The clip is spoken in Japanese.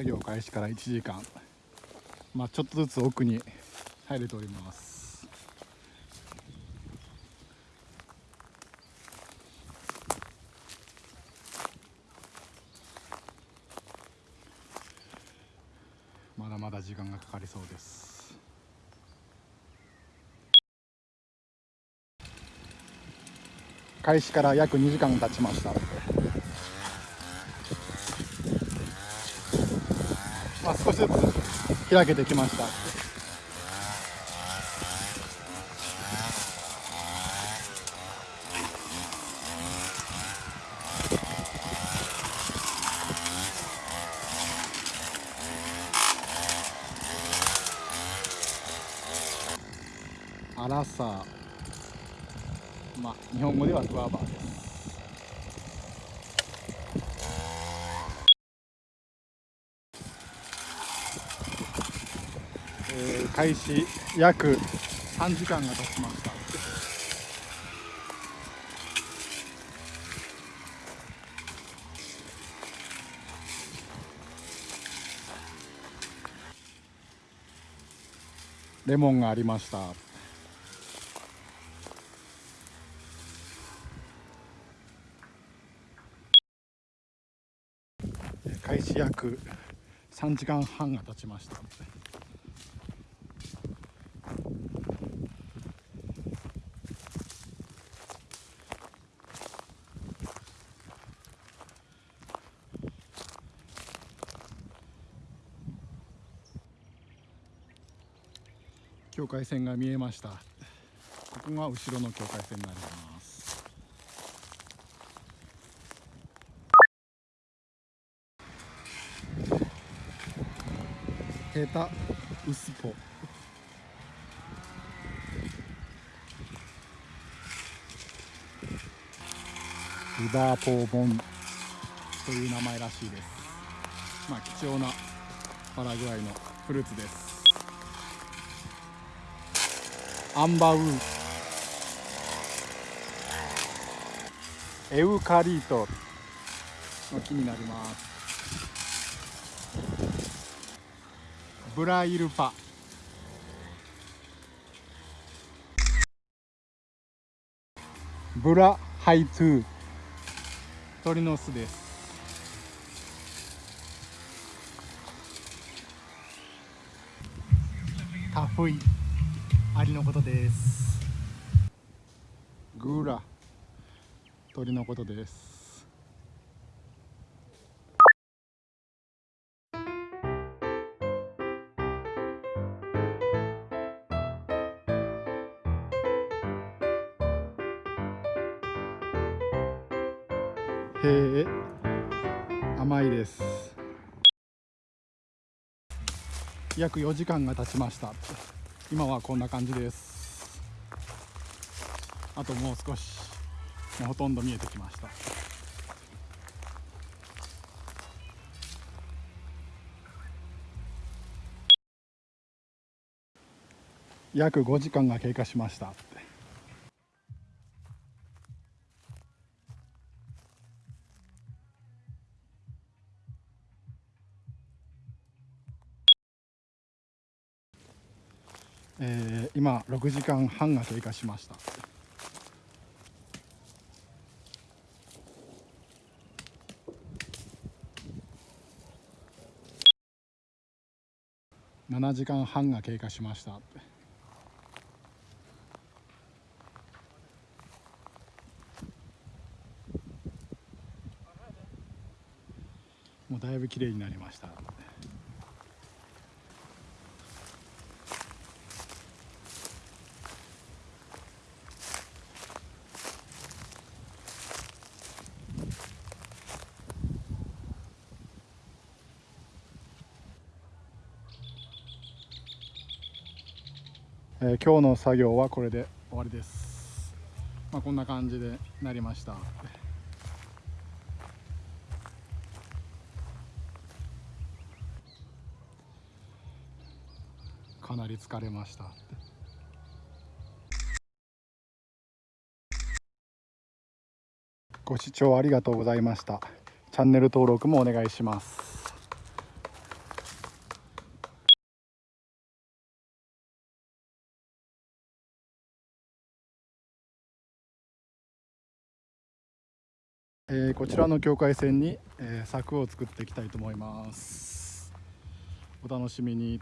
作業開始から1時間。まあちょっとずつ奥に入れております。まだまだ時間がかかりそうです。開始から約2時間経ちましたまあ、少しずつ開けてきました。アラサー。まあ日本語ではグアバーですえー、開始約3時間が経ちました。レモンがありました。開始約3時間半が経ちました。境界線が見えました。ここが後ろの境界線になります。ヘタウスポリバーポーボンという名前らしいです。まあ貴重なパラグアイのフルーツです。アンバウエウカリートの木になります。ブライルパ。ブラハイトゥ鳥の巣です。タフイ。アリのことです。グーラ。鳥のことです。へえ。甘いです。約4時間が経ちました。今はこんな感じです。あともう少しもうほとんど見えてきました。約5時間が経過しました。えー、今6時間半が経過しました。7時間半が経過しました。もうだいぶ綺麗になりました。えー、今日の作業はこれで終わりです、まあ、こんな感じでなりました。かなり疲れました。ご視聴ありがとうございました。チャンネル登録もお願いします。えー、こちらの境界線に、えー、柵を作っていきたいと思います。お楽しみに。